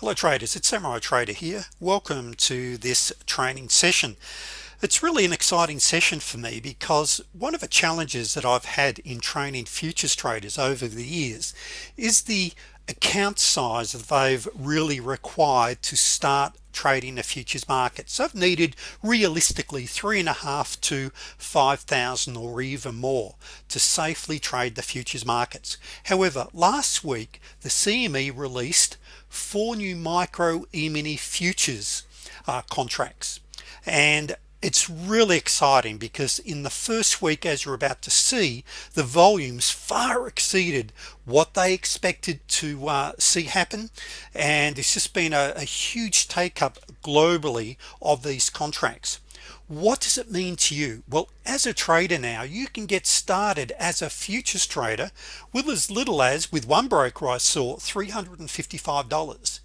hello traders. It's Samurai Trader here. Welcome to this training session it's really an exciting session for me because one of the challenges that I've had in training futures traders over the years is the account size that they've really required to start trading the futures market. So I've needed realistically three and a half to 5,000 or even more to safely trade the futures markets. However last week the CME released four new micro e-mini futures uh, contracts. And it's really exciting because in the first week as you're about to see the volumes far exceeded what they expected to uh, see happen. And it's just been a, a huge take up globally of these contracts. What does it mean to you? Well as a trader now you can get started as a futures trader with as little as with one broker I saw $355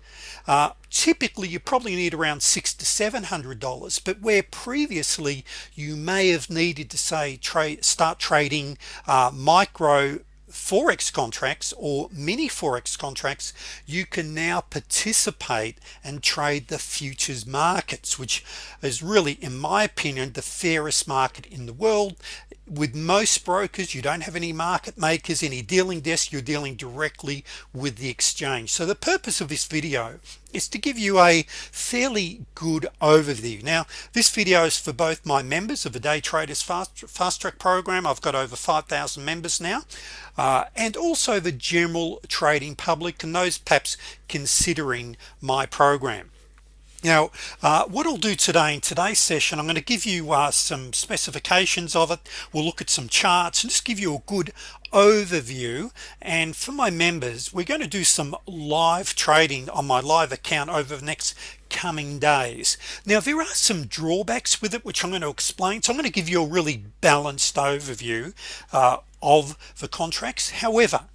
uh, typically you probably need around six to seven hundred dollars but where previously you may have needed to say trade start trading uh, micro forex contracts or mini forex contracts you can now participate and trade the futures markets which is really in my opinion the fairest market in the world with most brokers you don't have any market makers any dealing desk you're dealing directly with the exchange. So the purpose of this video is to give you a fairly good overview. Now this video is for both my members of the day traders fast fast track program. I've got over 5,000 members now uh, and also the general trading public and those perhaps considering my program now uh, what I'll do today in today's session I'm going to give you uh, some specifications of it. We'll look at some charts and just give you a good overview. And for my members we're going to do some live trading on my live account over the next coming days. Now there are some drawbacks with it which I'm going to explain. So I'm going to give you a really balanced overview uh, of the contracts. However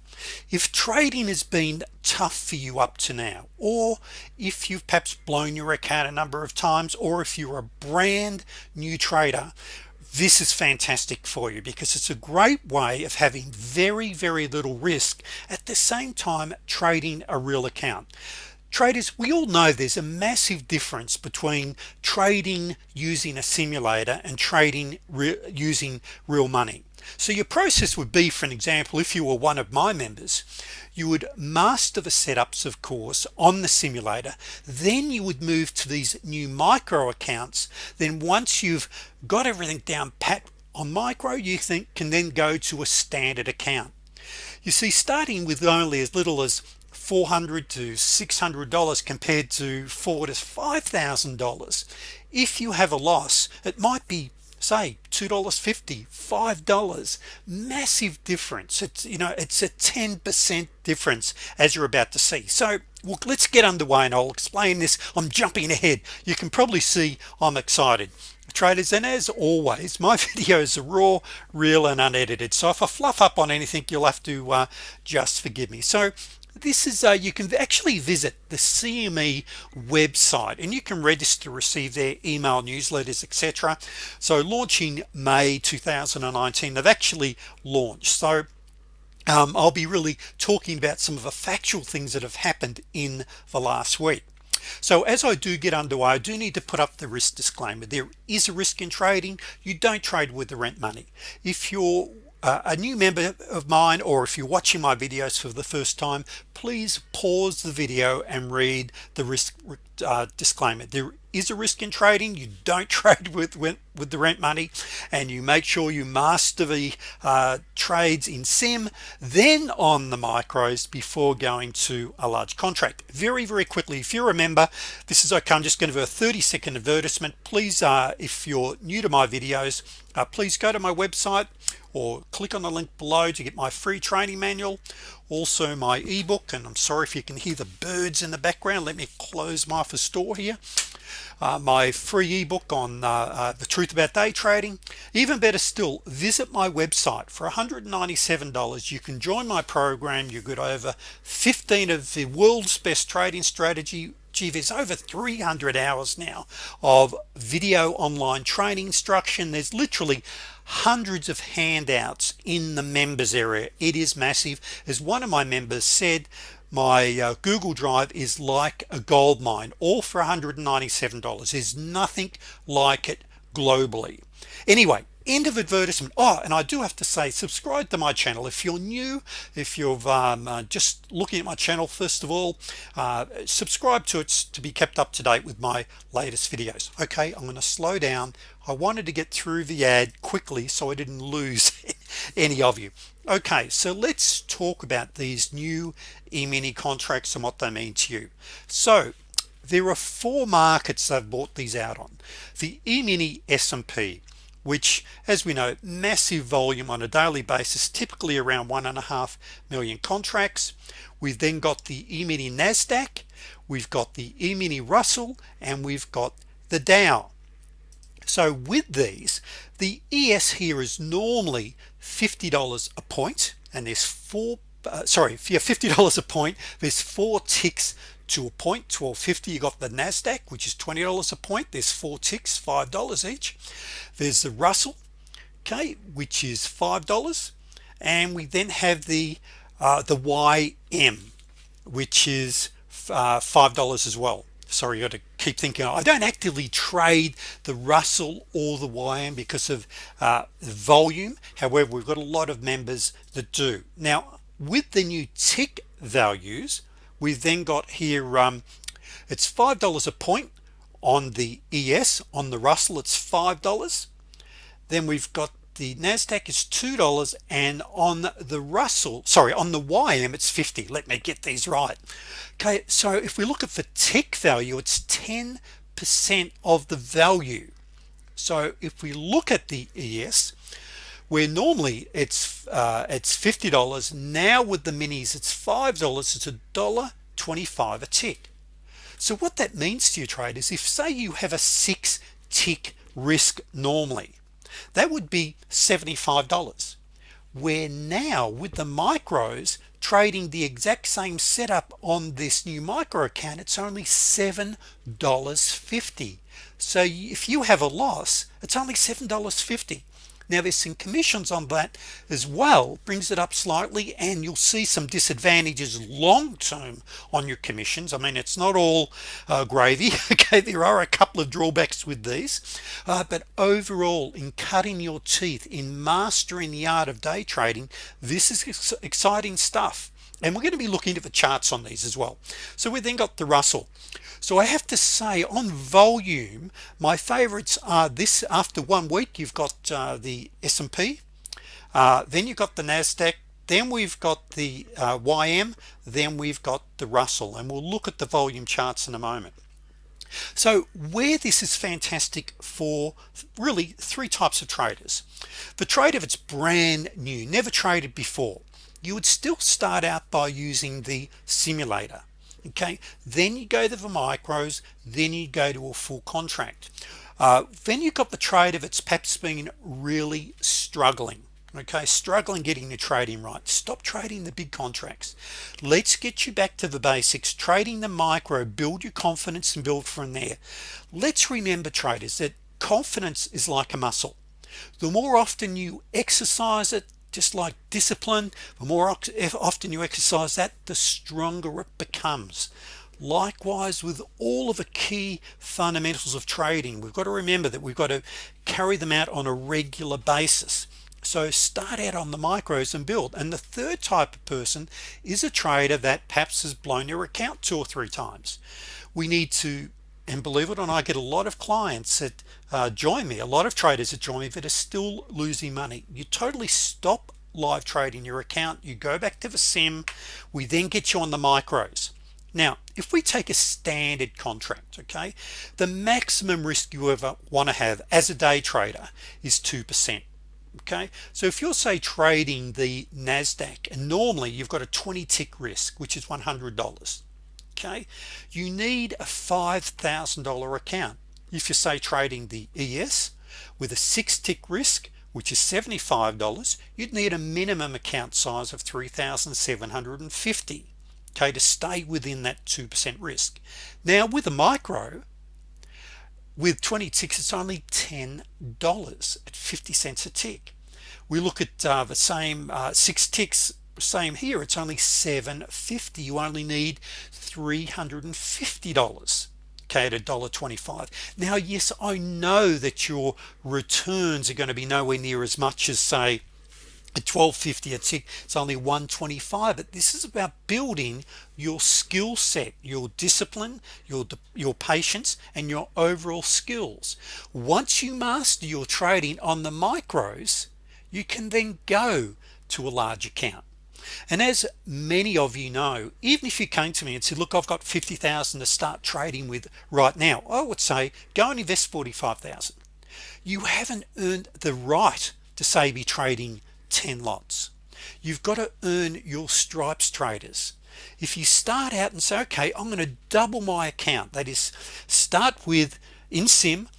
if trading has been tough for you up to now or if you've perhaps blown your account a number of times or if you're a brand new trader this is fantastic for you because it's a great way of having very very little risk at the same time trading a real account traders we all know there's a massive difference between trading using a simulator and trading re using real money. So your process would be for an example if you were one of my members you would master the setups of course on the simulator. Then you would move to these new micro accounts. Then once you've got everything down pat on micro you think can then go to a standard account. You see starting with only as little as 400 to 600 dollars compared to four to five thousand dollars. If you have a loss it might be say two dollars fifty five dollars. Massive difference. It's you know it's a 10% difference as you're about to see. So well, let's get underway and I'll explain this. I'm jumping ahead. You can probably see I'm excited. Traders and as always my videos are raw real and unedited. So if I fluff up on anything you'll have to uh, just forgive me. So this is uh, you can actually visit the CME website and you can register to receive their email newsletters etc so launching May 2019 they've actually launched. So um, I'll be really talking about some of the factual things that have happened in the last week. So as I do get underway I do need to put up the risk disclaimer. There is a risk in trading. You don't trade with the rent money. If you're a new member of mine or if you're watching my videos for the first time please pause the video and read the risk uh, disclaimer. There is a risk in trading. You don't trade with with, the rent money and you make sure you master the uh, trades in sim then on the micros before going to a large contract. Very very quickly if you remember this is okay I'm just going to do a 30 second advertisement. Please uh, if you're new to my videos uh, please go to my website or click on the link below to get my free training manual. Also my ebook and I'm sorry if you can hear the birds in the background. Let me close my office door here. Uh, my free ebook on uh, uh, the truth about day trading. Even better still visit my website. For $197 you can join my program. You get over 15 of the world's best trading strategy. There's over 300 hours now of video online training instruction. There's literally hundreds of handouts in the members area. It is massive. As one of my members said my uh, Google Drive is like a gold mine all for $197 there's nothing like it globally. Anyway end of advertisement. Oh and I do have to say subscribe to my channel. If you're new if you've um, uh, just looking at my channel first of all uh, subscribe to it to be kept up to date with my latest videos. Okay I'm going to slow down. I wanted to get through the ad quickly so I didn't lose any of you. Okay so let's talk about these new e-mini contracts and what they mean to you. So there are four markets I've bought these out on. The e-mini S&P which as we know massive volume on a daily basis typically around one and a half million contracts. We've then got the e-mini NASDAQ we've got the e-mini Russell and we've got the Dow. So with these the ES here is normally $50 a point and there's four uh, sorry if you're $50 a point. There's four ticks to a point 1250 you got the Nasdaq which is $20 a point. There's four ticks five dollars each. There's the Russell okay which is five dollars. And we then have the uh, the YM which is uh, five dollars as well sorry you got to keep thinking. I don't actively trade the Russell or the YM because of uh, volume. However we've got a lot of members that do. Now with the new tick values we've then got here um, it's five dollars a point on the ES on the Russell it's five dollars. Then we've got the Nasdaq is two dollars and on the Russell sorry on the YM it's 50 let me get these right okay so if we look at the tick value it's 10 percent of the value. So if we look at the ES where normally it's uh, it's $50 now with the minis it's five dollars it's a dollar 25 a tick. So what that means to your traders if say you have a six tick risk normally that would be $75 where now with the micros trading the exact same setup on this new micro account it's only $7.50 so if you have a loss it's only $7.50 now there's some commissions on that as well. Brings it up slightly and you'll see some disadvantages long-term on your commissions. I mean it's not all uh, gravy okay? There are a couple of drawbacks with these. Uh, but overall in cutting your teeth in mastering the art of day trading this is exciting stuff and we're going to be looking at the charts on these as well. So we then got the Russell. So I have to say on volume my favorites are this after one week you've got uh, the S&P uh, then you've got the Nasdaq. Then we've got the uh, YM then we've got the Russell. And we'll look at the volume charts in a moment. So where this is fantastic for really three types of traders. The trade trader that's brand new never traded before you would still start out by using the simulator okay? Then you go to the micros then you go to a full contract. Uh, then you've got the trader it's perhaps been really struggling okay? Struggling getting the trading right. Stop trading the big contracts. Let's get you back to the basics. Trading the micro build your confidence and build from there. Let's remember traders that confidence is like a muscle. The more often you exercise it just like discipline the more often you exercise that the stronger it becomes. Likewise with all of the key fundamentals of trading we've got to remember that we've got to carry them out on a regular basis. So start out on the micros and build. And the third type of person is a trader that perhaps has blown your account two or three times. We need to and believe it or not I get a lot of clients that uh, join me a lot of traders that join me that are still losing money. You totally stop live trading your account. You go back to the sim. We then get you on the micros. Now if we take a standard contract okay the maximum risk you ever want to have as a day trader is 2% okay? So if you're say trading the Nasdaq and normally you've got a 20 tick risk which is $100 okay? You need a $5,000 account. If you say trading the ES with a six tick risk which is $75 you'd need a minimum account size of 3,750 okay to stay within that 2% risk. Now with a micro with 20 ticks it's only $10 at 50 cents a tick. We look at uh, the same uh, six ticks same here it's only 750 you only need $350 okay at a dollar 25 now yes I know that your returns are going to be nowhere near as much as say at 1250 at six it's only 125 but this is about building your skill set your discipline your your patience and your overall skills. Once you master your trading on the micros you can then go to a large account and as many of you know even if you came to me and said look I've got 50,000 to start trading with right now I would say go and invest 45,000 you haven't earned the right to say be trading 10 lots. You've got to earn your stripes traders. If you start out and say okay I'm going to double my account that is start with in sim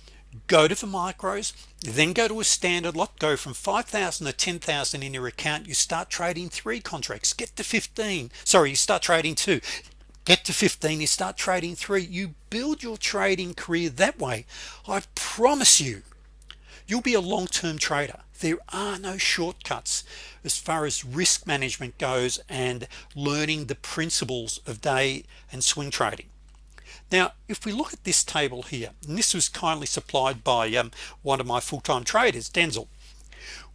go to the micros then go to a standard lot go from 5,000 to 10,000 in your account you start trading three contracts get to 15 sorry you start trading two get to 15 you start trading three you build your trading career that way. I promise you you'll be a long-term trader. There are no shortcuts as far as risk management goes and learning the principles of day and swing trading now if we look at this table here and this was kindly supplied by um, one of my full-time traders Denzel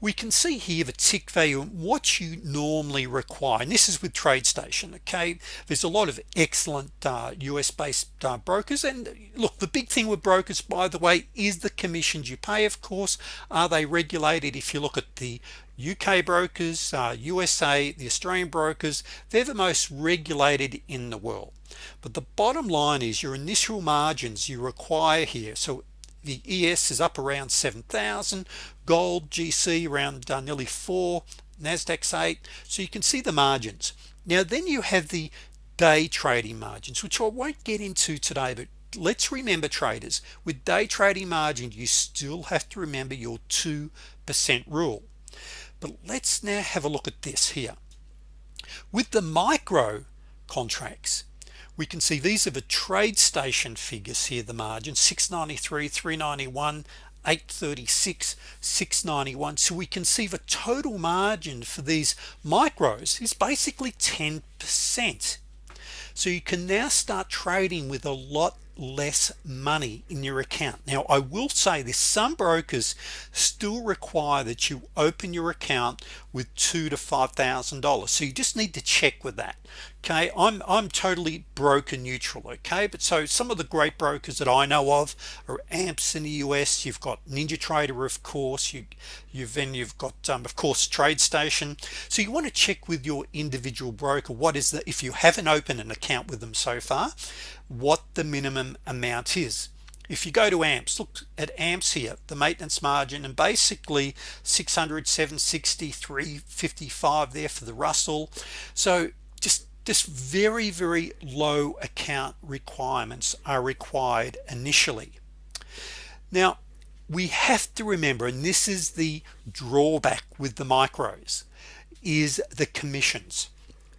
we can see here the tick value and what you normally require. And this is with TradeStation okay? There's a lot of excellent uh, US based uh, brokers. And look the big thing with brokers by the way is the commissions you pay of course. Are they regulated? If you look at the UK brokers uh, USA the Australian brokers they're the most regulated in the world. But the bottom line is your initial margins you require here. So the ES is up around 7,000 gold GC around uh, nearly 4 Nasdaq's 8 so you can see the margins. Now then you have the day trading margins which I won't get into today but let's remember traders. With day trading margin you still have to remember your 2% rule. But let's now have a look at this here. With the micro contracts we can see these are the TradeStation figures here the margin 693 391 836 691 so we can see the total margin for these micros is basically 10% so you can now start trading with a lot less money in your account. Now I will say this some brokers still require that you open your account with two to five thousand dollars. So you just need to check with that okay? I'm I'm totally broker neutral okay? But so some of the great brokers that I know of are amps in the US you've got NinjaTrader of course. You you've then you've got um, of course TradeStation. So you want to check with your individual broker what is that if you haven't opened an account with them so far what the minimum amount is. If you go to amps look at amps here the maintenance margin and basically 600 760 355 there for the Russell. So just just very very low account requirements are required initially. Now we have to remember and this is the drawback with the micros is the commissions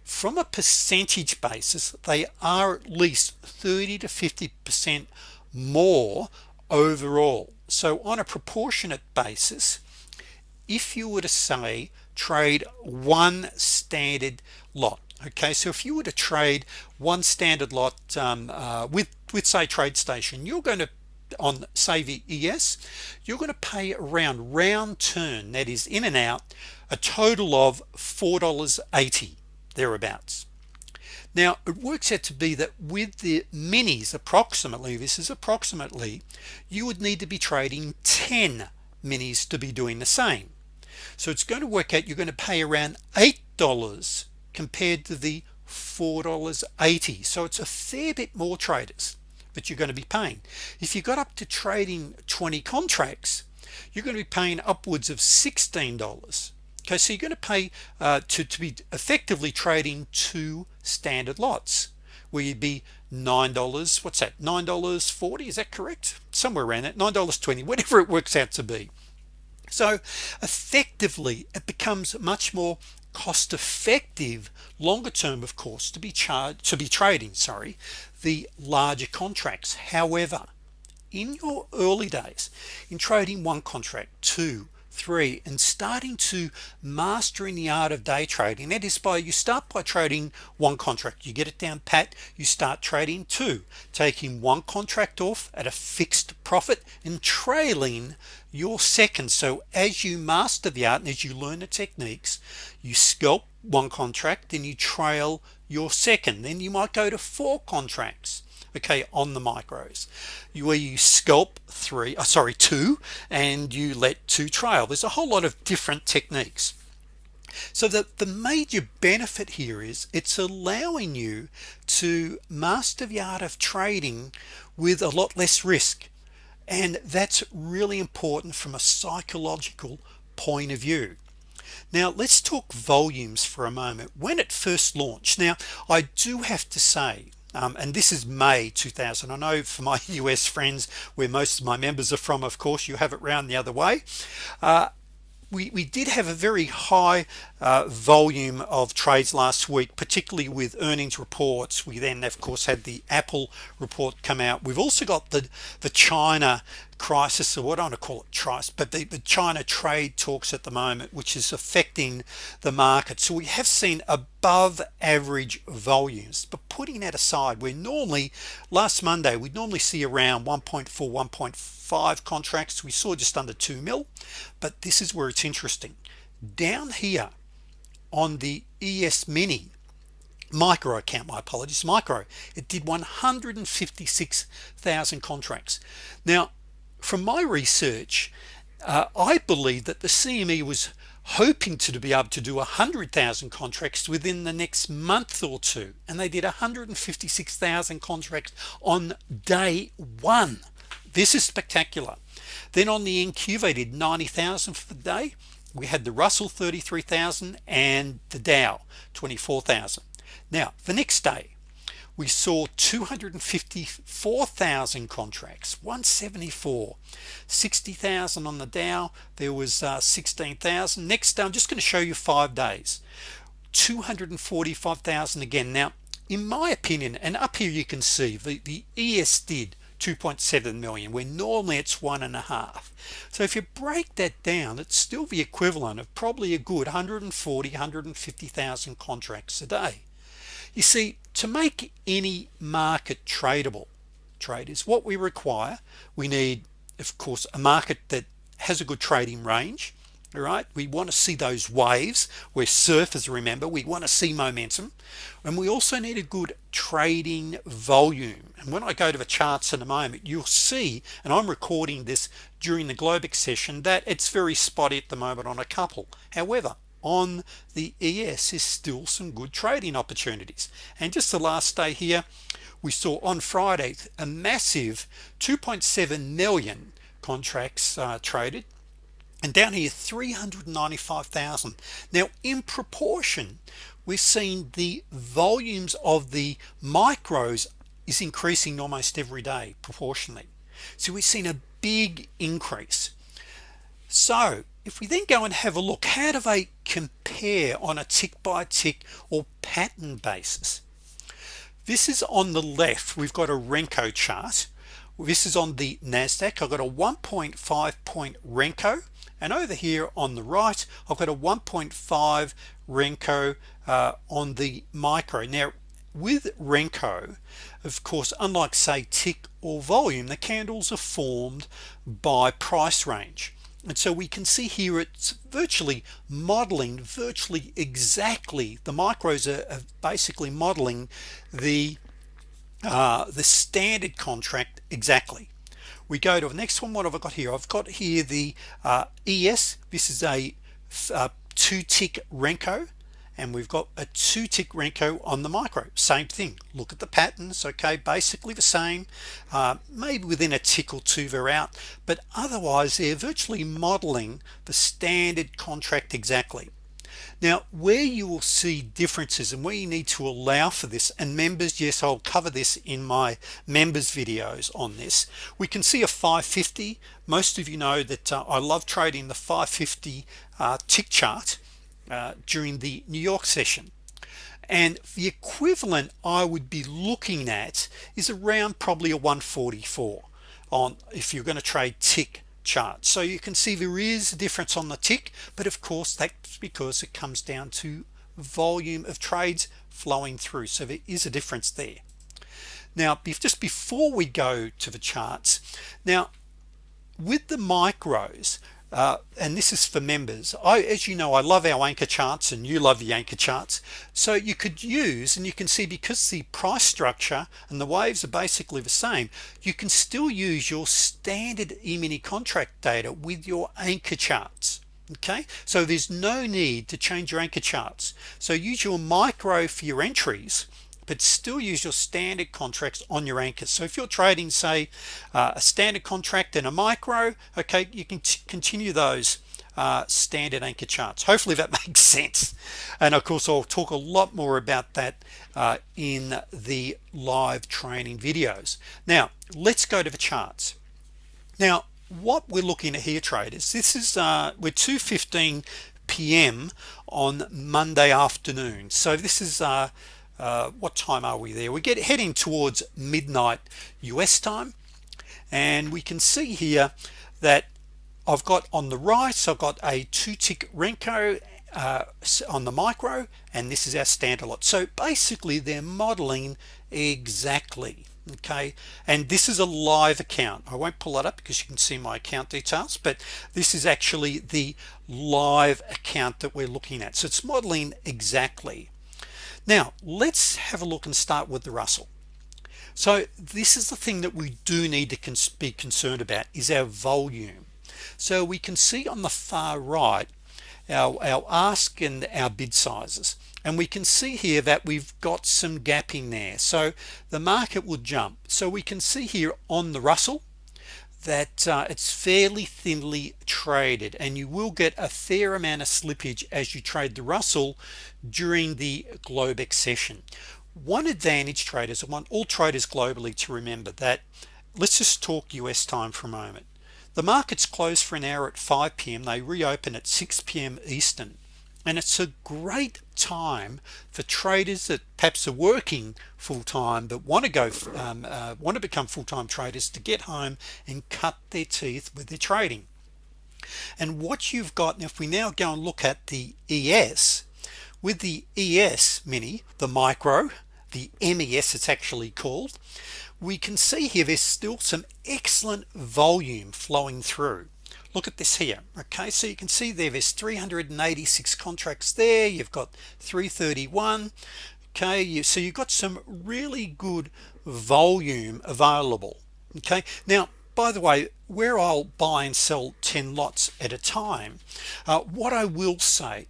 from a percentage basis they are at least 30 to 50 percent more overall. So on a proportionate basis if you were to say trade one standard lot okay so if you were to trade one standard lot um, uh, with with say TradeStation you're going to on the ES you're going to pay around round turn that is in and out a total of $4.80 thereabouts. Now it works out to be that with the minis approximately this is approximately you would need to be trading 10 minis to be doing the same. So it's going to work out you're going to pay around eight dollars compared to the four dollars 80 so it's a fair bit more traders but you're going to be paying. If you got up to trading 20 contracts you're going to be paying upwards of $16 okay so you're going to pay uh, to, to be effectively trading two standard lots where you'd be nine dollars what's that nine dollars 40 is that correct? Somewhere around that nine dollars 20 whatever it works out to be. So effectively it becomes much more cost effective longer term of course to be charged to be trading sorry the larger contracts. However in your early days in trading one contract two three and starting to mastering the art of day trading. That is by you start by trading one contract. You get it down pat you start trading two. Taking one contract off at a fixed profit and trailing your second. So as you master the art and as you learn the techniques you scalp one contract then you trail your second. Then you might go to four contracts okay on the micros. You where you scalp three uh, sorry two and you let two trail. There's a whole lot of different techniques. So that the major benefit here is it's allowing you to master the art of trading with a lot less risk. And that's really important from a psychological point of view. Now let's talk volumes for a moment. When it first launched now I do have to say um, and this is May 2000 I know for my US friends where most of my members are from of course you have it round the other way. Uh, we, we did have a very high uh, volume of trades last week particularly with earnings reports. We then of course had the Apple report come out. We've also got the the China crisis or what I want to call it trice but the, the China trade talks at the moment which is affecting the market. So we have seen above average volumes. But putting that aside we're normally last Monday we'd normally see around 1.4 1.5 contracts. We saw just under 2 mil but this is where it's interesting. Down here on the ES mini. Micro account my apologies micro. It did 156,000 contracts. Now from my research uh, I believe that the CME was hoping to, be able to do a hundred thousand contracts within the next month or two and they did 156,000 contracts on day one. This is spectacular. Then on the NQ they did 90,000 for the day we had the Russell 33,000 and the Dow 24,000 now the next day we saw 254,000 contracts 174 60,000 on the Dow there was uh, 16,000 next day I'm just going to show you five days. 245,000 again. Now in my opinion and up here you can see the the ES did 2.7 million. When normally it's one and a half. So if you break that down it's still the equivalent of probably a good 140 150,000 contracts a day. You see to make any market tradable traders what we require we need of course a market that has a good trading range all right? We want to see those waves where surfers remember. We want to see momentum. And we also need a good trading volume. And when I go to the charts in a moment you'll see and I'm recording this during the Globex session that it's very spotty at the moment on a couple. However on the ES is still some good trading opportunities. And just the last day here we saw on Friday a massive 2.7 million contracts uh, traded and down here 395,000 now in proportion we've seen the volumes of the micros is increasing almost every day proportionally. So we've seen a big increase. So if we then go and have a look how do they compare on a tick by tick or pattern basis? This is on the left. We've got a Renko chart. This is on the Nasdaq. I've got a 1.5 point Renko and over here on the right I've got a 1.5 Renko uh, on the micro. Now with Renko of course unlike say tick or volume the candles are formed by price range. And so we can see here it's virtually modeling virtually exactly the micros are, are basically modeling the uh, the standard contract exactly we go to the next one. What have I got here? I've got here the uh, ES this is a, a uh, two tick Renko and we've got a two tick Renko on the micro. Same thing. Look at the patterns okay? Basically the same. Uh, maybe within a tick or two they're out but otherwise they're virtually modeling the standard contract exactly now where you will see differences and where you need to allow for this and members yes I'll cover this in my members videos on this. We can see a 550 most of you know that uh, I love trading the 550 uh, tick chart uh, during the New York session. And the equivalent I would be looking at is around probably a 144 on if you're going to trade tick chart. So you can see there is a difference on the tick but of course that's because it comes down to volume of trades flowing through. So there is a difference there. Now just before we go to the charts now with the micros uh, and this is for members. I as you know I love our anchor charts and you love the anchor charts. So you could use and you can see because the price structure and the waves are basically the same you can still use your standard e-mini contract data with your anchor charts okay? So there's no need to change your anchor charts. So use your micro for your entries but still use your standard contracts on your anchors. So if you're trading say uh, a standard contract and a micro okay you can continue those uh, standard anchor charts. Hopefully that makes sense. And of course I'll talk a lot more about that uh, in the live training videos. Now let's go to the charts. Now what we're looking at here traders this is uh, we're 2:15 p.m. on Monday afternoon. So this is uh, uh, what time are we there? We get heading towards midnight US time and we can see here that I've got on the right I've got a two tick Renko uh, on the micro and this is our standard lot. So basically they're modeling exactly okay? And this is a live account. I won't pull it up because you can see my account details but this is actually the live account that we're looking at. So it's modeling exactly now let's have a look and start with the Russell. So this is the thing that we do need to cons be concerned about is our volume. So we can see on the far right our, our ask and our bid sizes and we can see here that we've got some gapping there. So the market will jump. So we can see here on the Russell that uh, it's fairly thinly traded and you will get a fair amount of slippage as you trade the Russell during the Globex session one advantage traders I want all traders globally to remember that let's just talk US time for a moment the markets close for an hour at 5 p.m. they reopen at 6 p.m. Eastern and it's a great time for traders that perhaps are working full-time but want to go um, uh, want to become full-time traders to get home and cut their teeth with their trading. And what you've got if we now go and look at the ES with the ES mini the micro the MES it's actually called we can see here there's still some excellent volume flowing through look at this here. Okay so you can see there there's 386 contracts there. You've got 331 okay you so you've got some really good volume available. Okay now by the way where I'll buy and sell 10 lots at a time uh, what I will say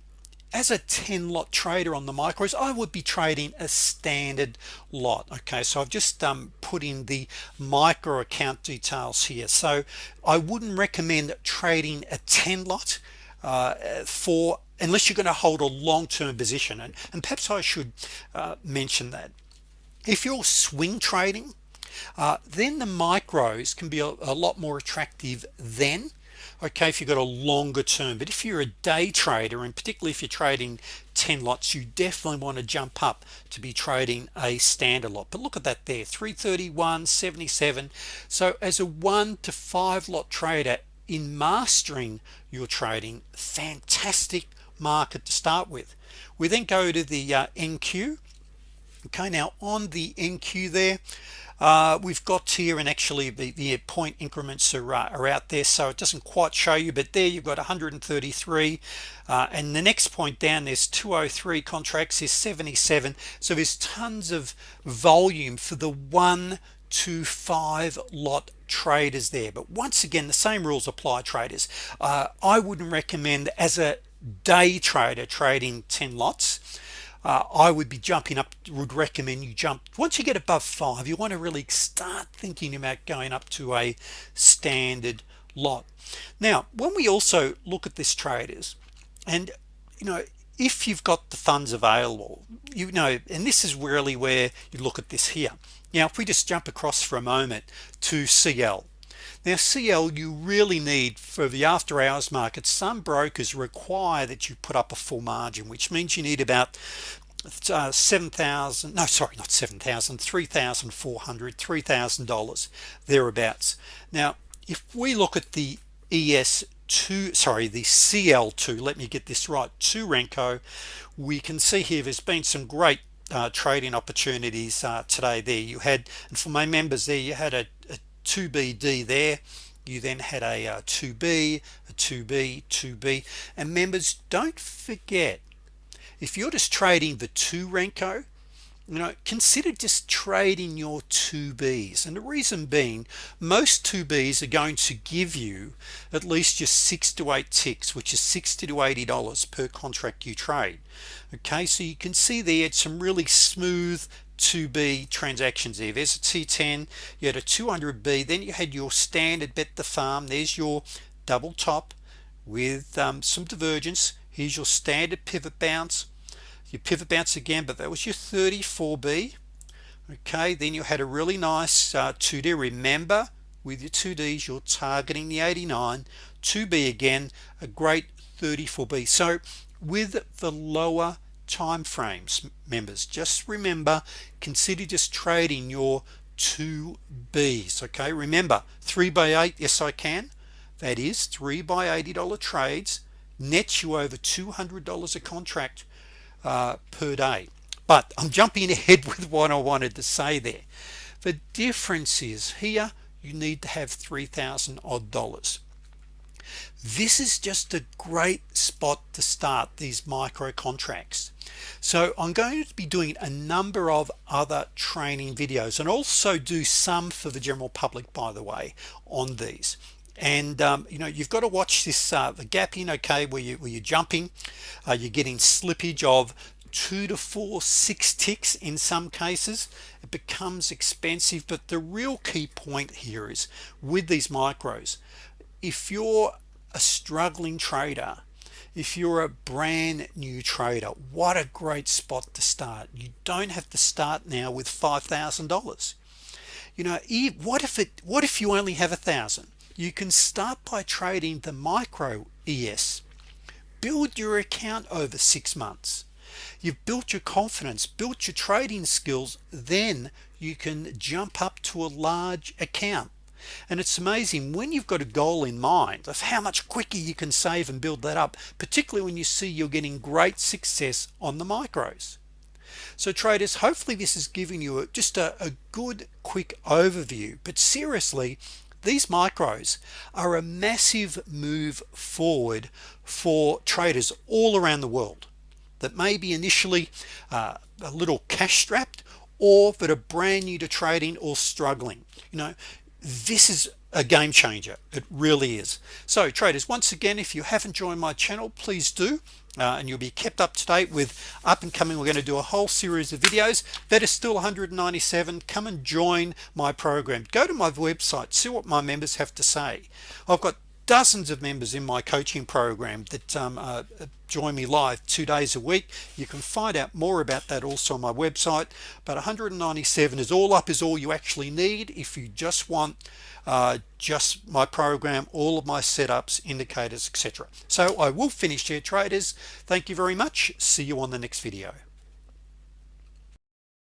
as a 10 lot trader on the micros I would be trading a standard lot okay? So I've just um, put in the micro account details here. So I wouldn't recommend trading a 10 lot uh, for unless you're going to hold a long-term position. And, and perhaps I should uh, mention that. If you're swing trading uh, then the micros can be a, a lot more attractive then okay if you've got a longer term but if you're a day trader and particularly if you're trading 10 lots you definitely want to jump up to be trading a standard lot. But look at that there 331 77 so as a one to five lot trader in mastering your trading fantastic market to start with. We then go to the uh, NQ okay now on the NQ there uh, we've got here and actually the, the point increments are, uh, are out there so it doesn't quite show you but there you've got 133 uh, and the next point down there's 203 contracts is 77 so there's tons of volume for the one to five lot traders there. But once again the same rules apply traders. Uh, I wouldn't recommend as a day trader trading 10 lots uh, I would be jumping up would recommend you jump. Once you get above five you want to really start thinking about going up to a standard lot. Now when we also look at this traders and you know if you've got the funds available you know and this is really where you look at this here. Now if we just jump across for a moment to CL now CL you really need for the after-hours market some brokers require that you put up a full margin which means you need about uh, 7,000 no sorry not 7,000 3,400 3,000 dollars thereabouts. Now if we look at the ES2 sorry the CL2 let me get this right to Renko we can see here there's been some great uh, trading opportunities uh, today there. You had and for my members there you had a 2BD there. You then had a, uh, a 2B a 2B 2B and members don't forget if you're just trading the 2 Renko you know consider just trading your 2b's and the reason being most 2b's are going to give you at least just six to eight ticks which is 60 to 80 dollars per contract you trade. Okay so you can see there it's some really smooth 2b transactions there. There's a t10 you had a 200b then you had your standard bet the farm. There's your double top with um, some divergence. Here's your standard pivot bounce. You pivot bounce again but that was your 34b okay then you had a really nice uh, 2d remember with your 2ds you're targeting the 89 2b again a great 34b so with the lower time frames members. Just remember consider just trading your 2b's okay? Remember 3 by 8 yes I can. That is 3 by $80 trades nets you over $200 a contract uh, per day. But I'm jumping ahead with what I wanted to say there. The difference is here you need to have 3,000 odd dollars this is just a great spot to start these micro contracts. So I'm going to be doing a number of other training videos and also do some for the general public by the way on these. And um, you know you've got to watch this uh, the in, okay where, you, where you're jumping. Uh, you're getting slippage of two to four six ticks in some cases. It becomes expensive but the real key point here is with these micros if you're a struggling trader. If you're a brand new trader what a great spot to start. You don't have to start now with $5,000 you know what if it what if you only have a thousand? You can start by trading the micro ES build your account over six months. You've built your confidence built your trading skills then you can jump up to a large account and it's amazing when you've got a goal in mind of how much quicker you can save and build that up particularly when you see you're getting great success on the micros. So traders hopefully this is giving you just a, a good quick overview. But seriously these micros are a massive move forward for traders all around the world that may be initially uh, a little cash strapped or that are brand new to trading or struggling. You know this is a game changer. It really is. So traders once again if you haven't joined my channel please do uh, and you'll be kept up to date with up and coming. We're going to do a whole series of videos that is still 197 come and join my program. Go to my website see what my members have to say. I've got dozens of members in my coaching program that um, uh, join me live two days a week. You can find out more about that also on my website. But 197 is all up is all you actually need. If you just want uh, just my program all of my setups indicators etc so I will finish here traders. Thank you very much. See you on the next video